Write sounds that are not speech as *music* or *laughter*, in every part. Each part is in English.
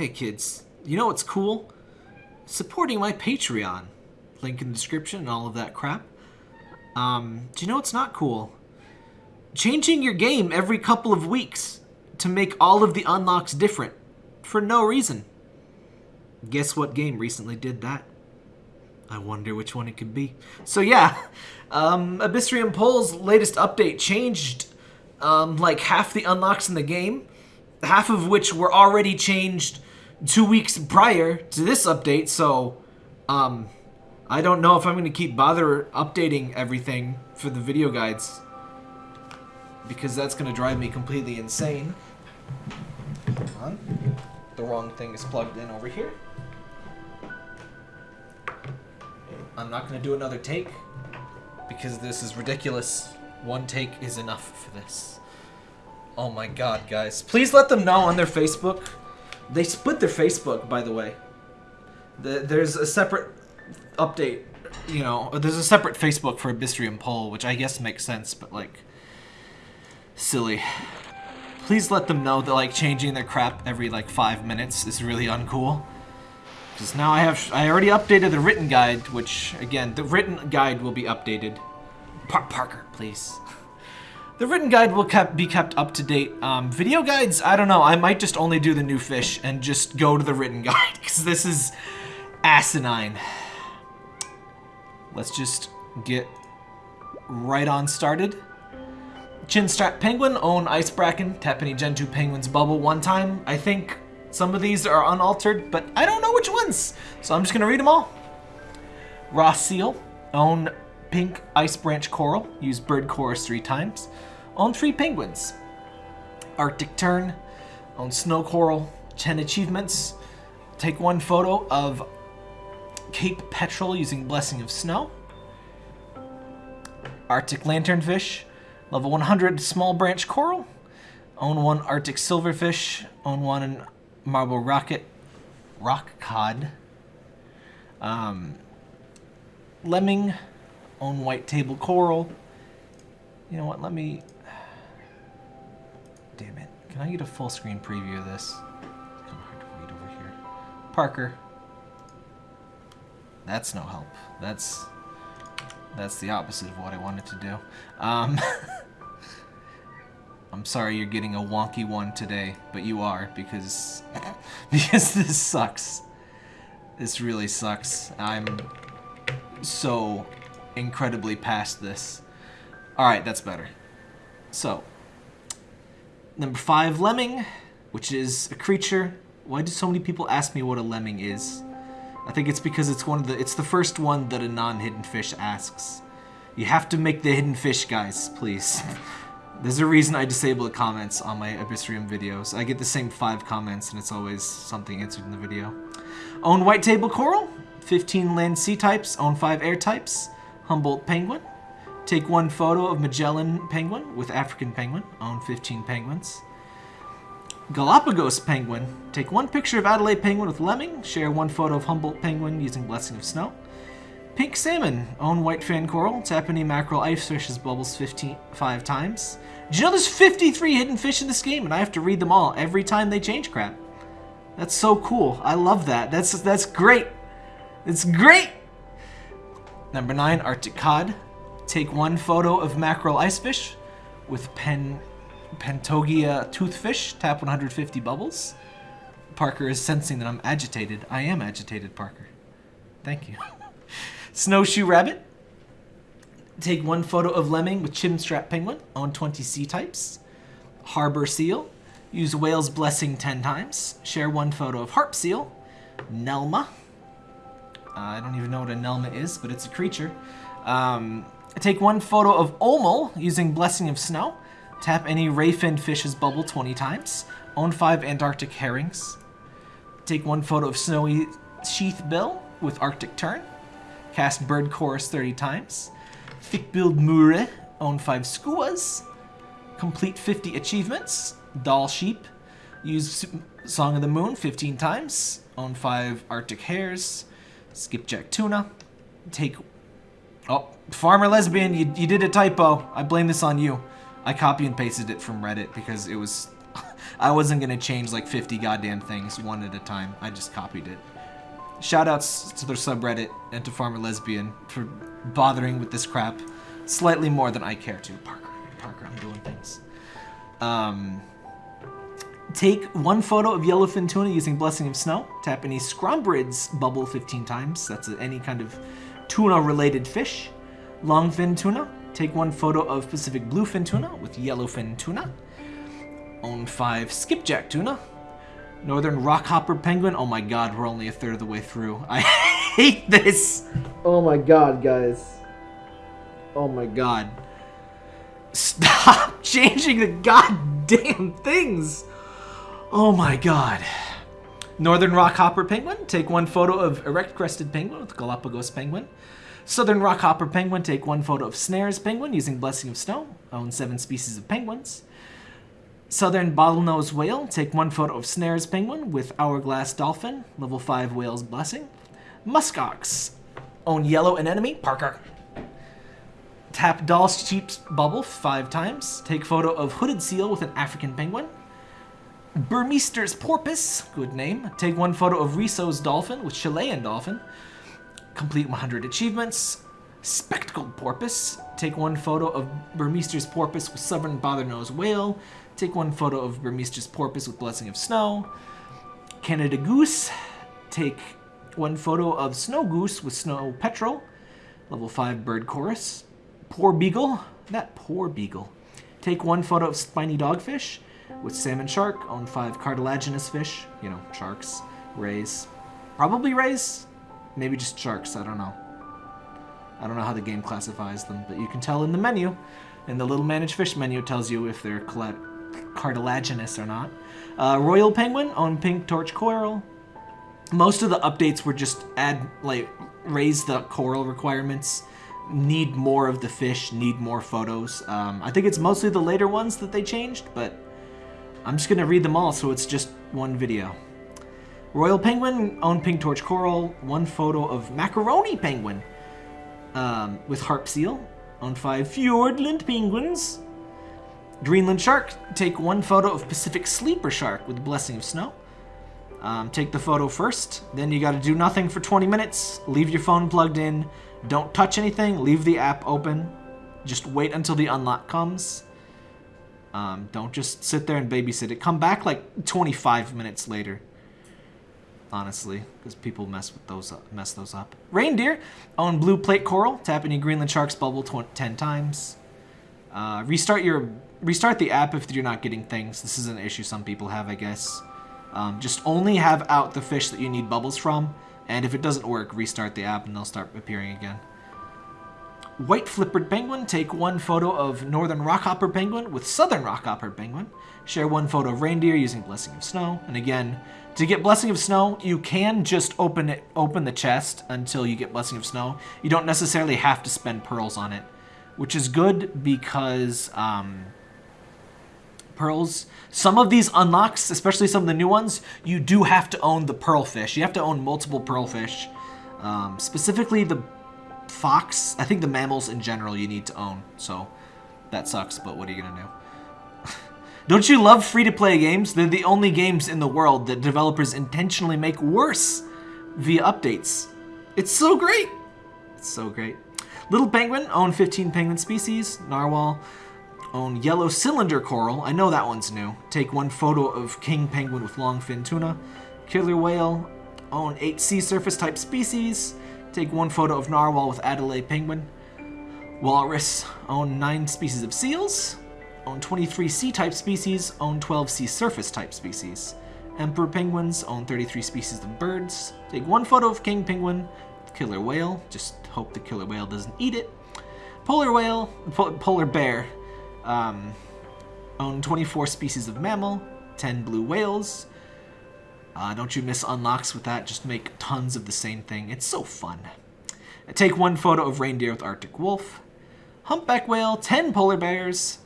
Hey kids, you know what's cool? Supporting my Patreon. Link in the description and all of that crap. Um, do you know what's not cool? Changing your game every couple of weeks to make all of the unlocks different for no reason. Guess what game recently did that? I wonder which one it could be. So yeah, *laughs* um, Abyssrium Pole's latest update changed um, like half the unlocks in the game, half of which were already changed two weeks prior to this update. So um, I don't know if I'm going to keep bother updating everything for the video guides because that's going to drive me completely insane. The wrong thing is plugged in over here. I'm not going to do another take because this is ridiculous. One take is enough for this. Oh my god, guys. Please let them know on their Facebook. They split their Facebook, by the way. The, there's a separate update, you know, there's a separate Facebook for Abyssrium Pole, which I guess makes sense, but like, silly. Please let them know that like changing their crap every like five minutes is really uncool. Because now I have, I already updated the written guide, which, again, the written guide will be updated. Par Parker, please. The written guide will kept, be kept up to date. Um, video guides, I don't know. I might just only do the new fish and just go to the written *laughs* guide, because this is asinine. Let's just get right on started. Chinstrap Penguin, own Ice Bracken, tap any Gen 2 Penguin's bubble one time. I think some of these are unaltered, but I don't know which ones. So I'm just going to read them all. Ross Seal. Own pink ice branch coral. Use bird chorus three times. Own three penguins. Arctic Tern. Own snow coral. 10 achievements. Take one photo of Cape Petrel using Blessing of Snow. Arctic Lanternfish. Level 100 small branch coral. Own one Arctic silverfish. Own one marble rocket, rock cod, um, lemming, own white table coral. You know what? Let me. Damn it! Can I get a full screen preview of this? It's kind of hard to read over here. Parker. That's no help. That's that's the opposite of what I wanted to do. Um, *laughs* I'm sorry you're getting a wonky one today, but you are because *laughs* because this sucks. This really sucks. I'm so incredibly past this. Alright, that's better. So, number five, Lemming, which is a creature. Why do so many people ask me what a lemming is? I think it's because it's one of the it's the first one that a non-hidden fish asks. You have to make the hidden fish, guys, please. *laughs* There's a reason I disable the comments on my Abyssrium videos. I get the same five comments and it's always something answered in the video. Own White Table Coral, 15 land sea types, own 5 air types, Humboldt Penguin. Take one photo of Magellan Penguin with African Penguin, own 15 penguins. Galapagos Penguin, take one picture of Adelaide Penguin with Lemming, share one photo of Humboldt Penguin using Blessing of Snow. Pink Salmon, own White Fan Coral, tap any mackerel ice fish's bubbles 15, five times. Did you know there's 53 hidden fish in this game and I have to read them all every time they change crap? That's so cool. I love that. That's that's great. It's great. Number 9, Arctic Cod. Take one photo of mackerel icefish with pen Pentogia toothfish. Tap 150 bubbles. Parker is sensing that I'm agitated. I am agitated, Parker. Thank you. *laughs* Snowshoe rabbit. Take one photo of lemming with chinstrap penguin on 20 sea types. Harbor seal. Use whale's blessing 10 times. Share one photo of harp seal. Nelma. Uh, I don't even know what a Nelma is, but it's a creature. Um, take one photo of Omel using Blessing of Snow. Tap any rayfin fish's bubble 20 times. Own 5 Antarctic herrings. Take one photo of Snowy Sheath Bill with Arctic Tern. Cast Bird Chorus 30 times. Thickbilled Murre, own 5 skuas. Complete 50 achievements. Dall Sheep, use Song of the Moon 15 times. Own 5 Arctic Hares. Skipjack Tuna. Take... Oh, Farmer Lesbian, you, you did a typo. I blame this on you. I copy and pasted it from Reddit because it was... *laughs* I wasn't gonna change like 50 goddamn things one at a time. I just copied it. Shoutouts to their subreddit and to Farmer Lesbian for bothering with this crap slightly more than I care to. Parker, Parker, I'm doing things. Um, take one photo of yellowfin tuna using Blessing of Snow. Tap any Scrombrids bubble 15 times. That's any kind of tuna-related fish. Longfin tuna. Take one photo of Pacific bluefin tuna with yellowfin tuna. Own five skipjack tuna. Northern rockhopper penguin. Oh my god, we're only a third of the way through. *laughs* I hate this. Oh my god, guys. Oh my god. Stop *laughs* changing the goddamn things. Oh my god. Northern rockhopper penguin. Take one photo of erect crested penguin with Galapagos penguin. Southern rockhopper penguin. Take one photo of snares penguin using Blessing of Snow. Own seven species of penguins. Southern bottlenose whale. Take one photo of snares penguin with hourglass dolphin. Level 5 whale's blessing. Muskox. Own yellow anemone. Parker. Tap Doll's Cheap's bubble five times. Take photo of hooded seal with an African penguin. Burmeister's porpoise, good name. Take one photo of Risso's dolphin with Chilean dolphin. Complete 100 achievements. Spectacled porpoise. Take one photo of Burmeister's porpoise with southern bottlenose whale. Take one photo of Burmeister's porpoise with blessing of snow. Canada goose. Take one photo of snow goose with snow petrel. Level 5 bird chorus. Poor beagle. That poor beagle. Take one photo of spiny dogfish with salmon shark. Own five cartilaginous fish. You know, sharks. Rays. Probably rays. Maybe just sharks. I don't know. I don't know how the game classifies them, but you can tell in the menu. In the little manage fish menu, tells you if they're cartilaginous or not. Uh, Royal penguin on pink torch coral. Most of the updates were just add like raise the coral requirements need more of the fish, need more photos. Um, I think it's mostly the later ones that they changed, but I'm just going to read them all so it's just one video. Royal Penguin, own Pink Torch Coral, one photo of Macaroni Penguin um, with Harp Seal, own five Fiordland Penguins. Greenland Shark, take one photo of Pacific Sleeper Shark with Blessing of Snow. Um, take the photo first, then you got to do nothing for 20 minutes, leave your phone plugged in, don't touch anything. Leave the app open. Just wait until the unlock comes. Um, don't just sit there and babysit it. Come back like 25 minutes later. Honestly, because people mess with those up, mess those up. Reindeer own blue plate coral. Tap any Greenland sharks bubble 10 times. Uh, restart your restart the app if you're not getting things. This is an issue some people have, I guess. Um, just only have out the fish that you need bubbles from. And if it doesn't work, restart the app and they'll start appearing again. White flippered penguin, take one photo of northern rockhopper penguin with southern rockhopper penguin. Share one photo of reindeer using Blessing of Snow. And again, to get Blessing of Snow, you can just open it, open the chest until you get Blessing of Snow. You don't necessarily have to spend pearls on it, which is good because um, pearls. Some of these unlocks, especially some of the new ones, you do have to own the pearl fish. You have to own multiple pearl fish. Um, specifically the fox. I think the mammals in general you need to own. So that sucks, but what are you going to do? *laughs* Don't you love free-to-play games? They're the only games in the world that developers intentionally make worse via updates. It's so great. It's so great. Little Penguin, own 15 penguin species. Narwhal, own yellow cylinder coral. I know that one's new. Take one photo of king penguin with long fin tuna. Killer whale. Own eight sea surface type species. Take one photo of narwhal with Adelaide penguin. Walrus. Own nine species of seals. Own 23 sea type species. Own 12 sea surface type species. Emperor penguins. Own 33 species of birds. Take one photo of king penguin. Killer whale. Just hope the killer whale doesn't eat it. Polar whale. Po polar bear. Um, own 24 species of mammal, 10 blue whales. Uh, don't you miss unlocks with that? Just make tons of the same thing. It's so fun. Take one photo of reindeer with Arctic wolf. Humpback whale, 10 polar bears.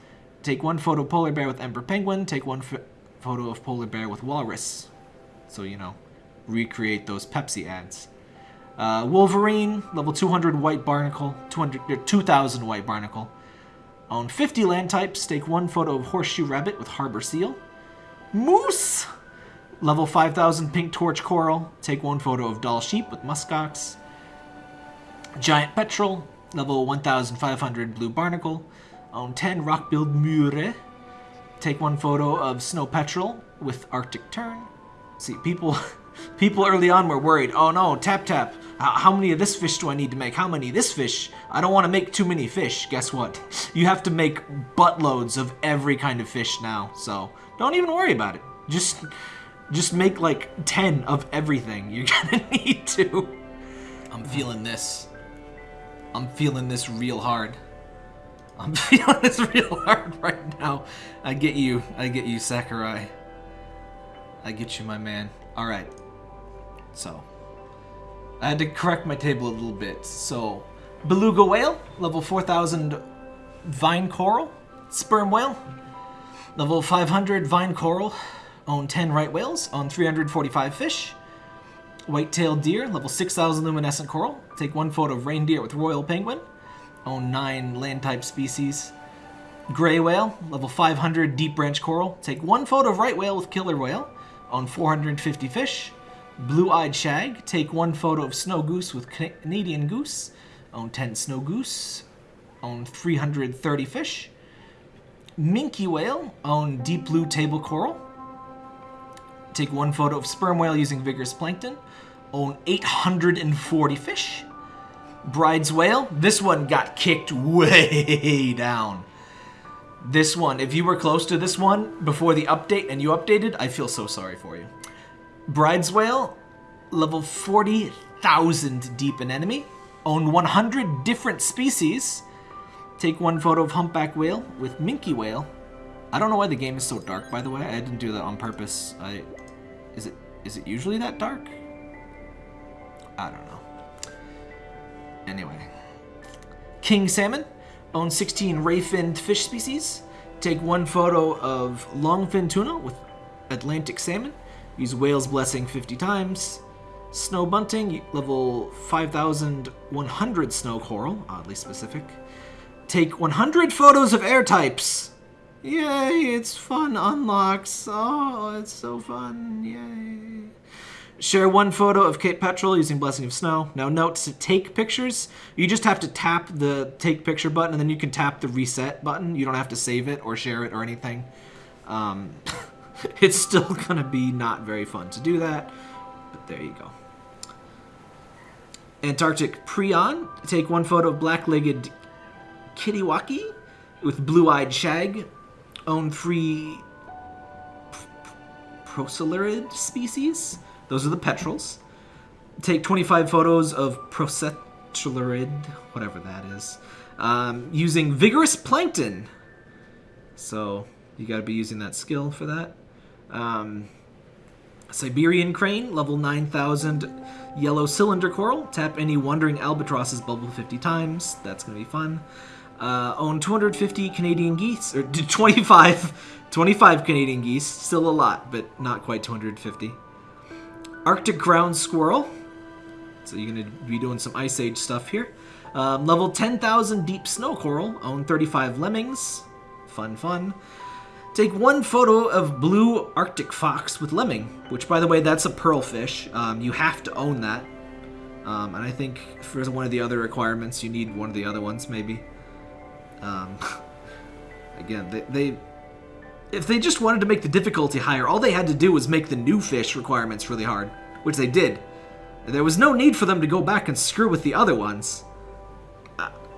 Take one photo of polar bear with emperor penguin. Take one photo of polar bear with walrus. So, you know, recreate those Pepsi ads. Uh, Wolverine, level 200 white barnacle, 200, 2000 white barnacle. Own 50 land types, take one photo of horseshoe rabbit with harbor seal. Moose! Level 5000 pink torch coral. Take one photo of dall sheep with muskox. Giant petrel. Level 1500 blue barnacle. Own 10 rock-billed murre. Take one photo of snow petrel with arctic tern. See, people *laughs* people early on were worried. Oh no, tap tap. How, how many of this fish do I need to make? How many of this fish? I don't want to make too many fish. Guess what? *laughs* You have to make buttloads of every kind of fish now. So don't even worry about it. Just just make like 10 of everything. You're *laughs* gonna need to. I'm feeling this. I'm feeling this real hard. I'm *laughs* feeling this real hard right now. I get you. I get you, Sakurai. I get you, my man. Alright. So. I had to correct my table a little bit. So, beluga whale, level 4000 vine coral. Sperm whale, level 500 vine coral. Own 10 right whales, own 345 fish. White-tailed deer, level 6000 luminescent coral. Take one photo of reindeer with royal penguin. Own 9 land-type species. Gray whale, level 500 deep branch coral. Take one photo of right whale with killer whale. Own 450 fish. Blue-eyed shag, take one photo of snow goose with Canadian goose. Own 10 snow goose. Own 330 fish. Minke whale, own deep blue table coral. Take one photo of sperm whale using vigorous plankton. Own 840 fish. Bride's whale, this one got kicked way *laughs* down. This one, if you were close to this one before the update and you updated, I feel so sorry for you. Bride's whale, level 40,000 deep in enemy. Own 100 different species. Take one photo of humpback whale with minke whale. I don't know why the game is so dark, by the way. I didn't do that on purpose. I is it usually that dark? I don't know. Anyway. King salmon. Owns 16 ray-finned fish species. Take one photo of longfin tuna with Atlantic salmon. Use whale's blessing 50 times. Snow bunting, level 5100 snow coral, oddly specific. Take 100 photos of air types. Yay, it's fun unlocks. Oh, it's so fun. Yay. Share one photo of Cape Petrel using Blessing of Snow. Now note to take pictures, you just have to tap the take picture button and then you can tap the reset button. You don't have to save it or share it or anything. Um, *laughs* it's still gonna be not very fun to do that, but there you go. Antarctic Prion, take one photo of black-legged Kittiwaki with blue-eyed shag own three procellarid species. Those are the petrels. Take 25 photos of procellarid, whatever that is, um, using vigorous plankton. So you got to be using that skill for that. Um, Siberian crane, level 9000, yellow cylinder coral. Tap any wandering albatrosses bubble 50 times. That's going to be fun. Uh, own 250 Canadian geese, or *laughs* 25, 25 Canadian geese. Still a lot, but not quite 250. Arctic ground squirrel. So you're going to be doing some Ice Age stuff here. Um, level 10,000 deep snow coral. Own 35 lemmings. Fun, fun. Take one photo of blue Arctic fox with lemming, which, by the way, that's a pearl fish. Um, you have to own that. Um, and I think for one of the other requirements, you need one of the other ones, maybe. Um, *laughs* again, they, they if they just wanted to make the difficulty higher, all they had to do was make the new fish requirements really hard, which they did. There was no need for them to go back and screw with the other ones.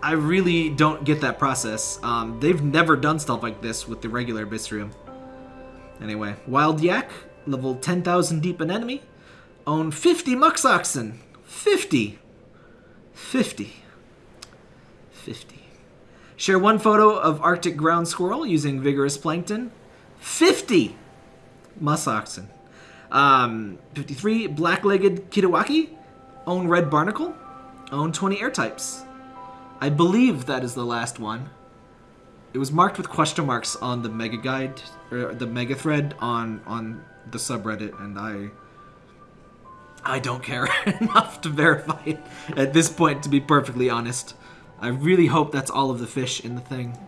I really don't get that process. Um, they've never done stuff like this with the regular Abyssrium. Anyway, Wild Yak, level 10,000 deep in enemy. Own 50 Musk Oxen. 50. 50. 50. Share one photo of Arctic ground squirrel using vigorous plankton. 50 musk oxen. Um, 53 black-legged Kittiwaki. Own red barnacle. Own 20 air types. I believe that is the last one. It was marked with question marks on the mega guide or the mega thread on on the subreddit, and I I don't care *laughs* enough to verify it at this point. To be perfectly honest, I really hope that's all of the fish in the thing.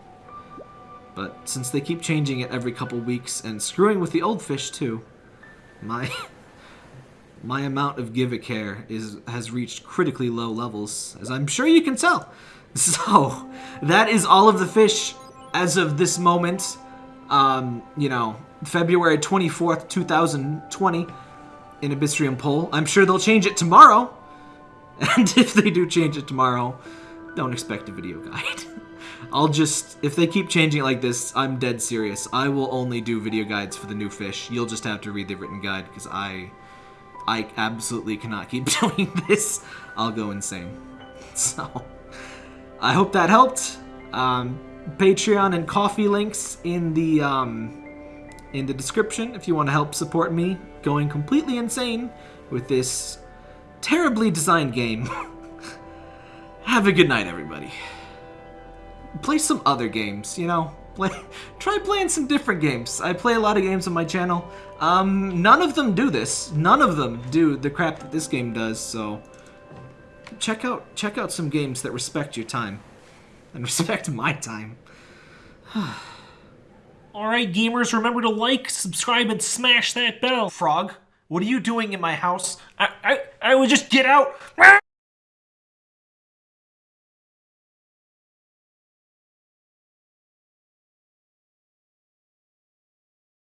But since they keep changing it every couple weeks and screwing with the old fish too, my *laughs* my amount of give a care is has reached critically low levels, as I'm sure you can tell. *laughs* So that is all of the fish as of this moment. Um, you know, February 24th, 2020 in Abyssrium Pole. I'm sure they'll change it tomorrow. *laughs* And if they do change it tomorrow, don't expect a video guide. *laughs* I'll just, if they keep changing it like this, I'm dead serious. I will only do video guides for the new fish. You'll just have to read the written guide because I, I absolutely cannot keep *laughs* doing this. I'll go insane. *laughs* So, I hope that helped. Um, Patreon and coffee links in the um, in the description if you want to help support me going completely insane with this terribly designed game. Have a good night, everybody. Play some other games, you know? Play, *laughs* try playing some different games. I play a lot of games on my channel. Um, none of them do this. None of them do the crap that this game does, so check out check out some games that respect your time *laughs* and respect my time. *sighs* Alright, gamers, remember to like, subscribe, and smash that bell. Frog, what are you doing in my house? I, I, I would just get out.